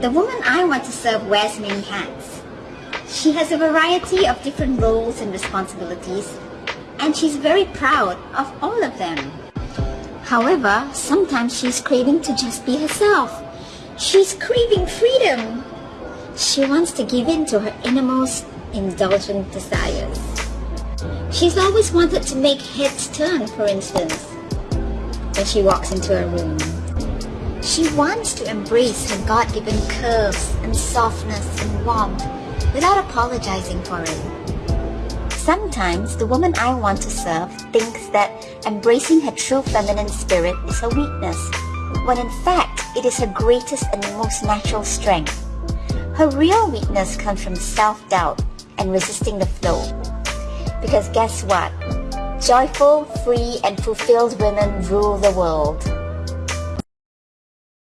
The woman I want to serve wears many hats. She has a variety of different roles and responsibilities, and she's very proud of all of them. However, sometimes she's craving to just be herself. She's craving freedom. She wants to give in to her innermost indulgent desires. She's always wanted to make heads turn, for instance, when she walks into a room. She wants to embrace her God-given curves and softness and warmth without apologizing for it. Sometimes the woman I want to serve thinks that embracing her true feminine spirit is her weakness, when in fact it is her greatest and most natural strength. Her real weakness comes from self-doubt and resisting the flow. Because guess what? Joyful, free, and fulfilled women rule the world.